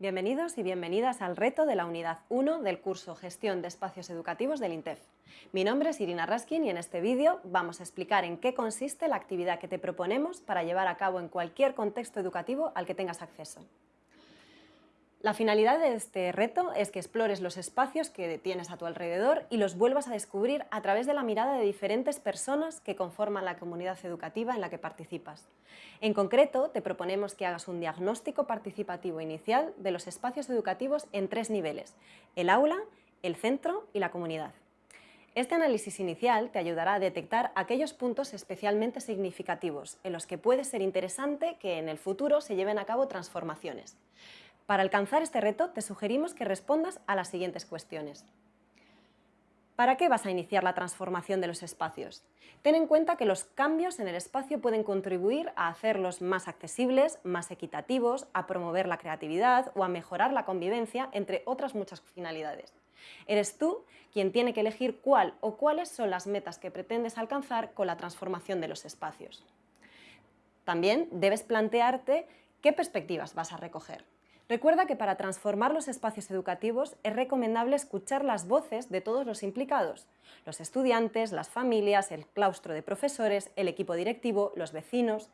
Bienvenidos y bienvenidas al reto de la unidad 1 del curso Gestión de Espacios Educativos del INTEF. Mi nombre es Irina Raskin y en este vídeo vamos a explicar en qué consiste la actividad que te proponemos para llevar a cabo en cualquier contexto educativo al que tengas acceso. La finalidad de este reto es que explores los espacios que tienes a tu alrededor y los vuelvas a descubrir a través de la mirada de diferentes personas que conforman la comunidad educativa en la que participas. En concreto, te proponemos que hagas un diagnóstico participativo inicial de los espacios educativos en tres niveles, el aula, el centro y la comunidad. Este análisis inicial te ayudará a detectar aquellos puntos especialmente significativos en los que puede ser interesante que en el futuro se lleven a cabo transformaciones. Para alcanzar este reto te sugerimos que respondas a las siguientes cuestiones. ¿Para qué vas a iniciar la transformación de los espacios? Ten en cuenta que los cambios en el espacio pueden contribuir a hacerlos más accesibles, más equitativos, a promover la creatividad o a mejorar la convivencia, entre otras muchas finalidades. Eres tú quien tiene que elegir cuál o cuáles son las metas que pretendes alcanzar con la transformación de los espacios. También debes plantearte qué perspectivas vas a recoger. Recuerda que para transformar los espacios educativos es recomendable escuchar las voces de todos los implicados, los estudiantes, las familias, el claustro de profesores, el equipo directivo, los vecinos...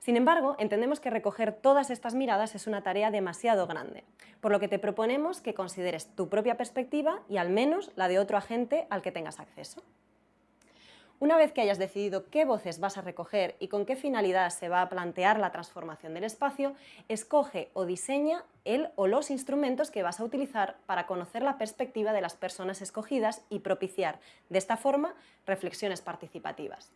Sin embargo, entendemos que recoger todas estas miradas es una tarea demasiado grande, por lo que te proponemos que consideres tu propia perspectiva y al menos la de otro agente al que tengas acceso. Una vez que hayas decidido qué voces vas a recoger y con qué finalidad se va a plantear la transformación del espacio, escoge o diseña el o los instrumentos que vas a utilizar para conocer la perspectiva de las personas escogidas y propiciar, de esta forma, reflexiones participativas.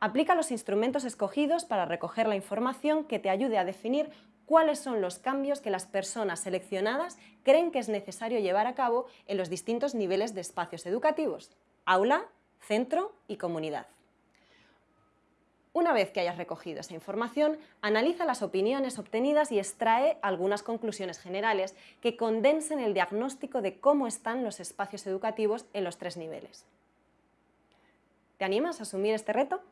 Aplica los instrumentos escogidos para recoger la información que te ayude a definir cuáles son los cambios que las personas seleccionadas creen que es necesario llevar a cabo en los distintos niveles de espacios educativos, aula, centro y comunidad. Una vez que hayas recogido esa información, analiza las opiniones obtenidas y extrae algunas conclusiones generales que condensen el diagnóstico de cómo están los espacios educativos en los tres niveles. ¿Te animas a asumir este reto?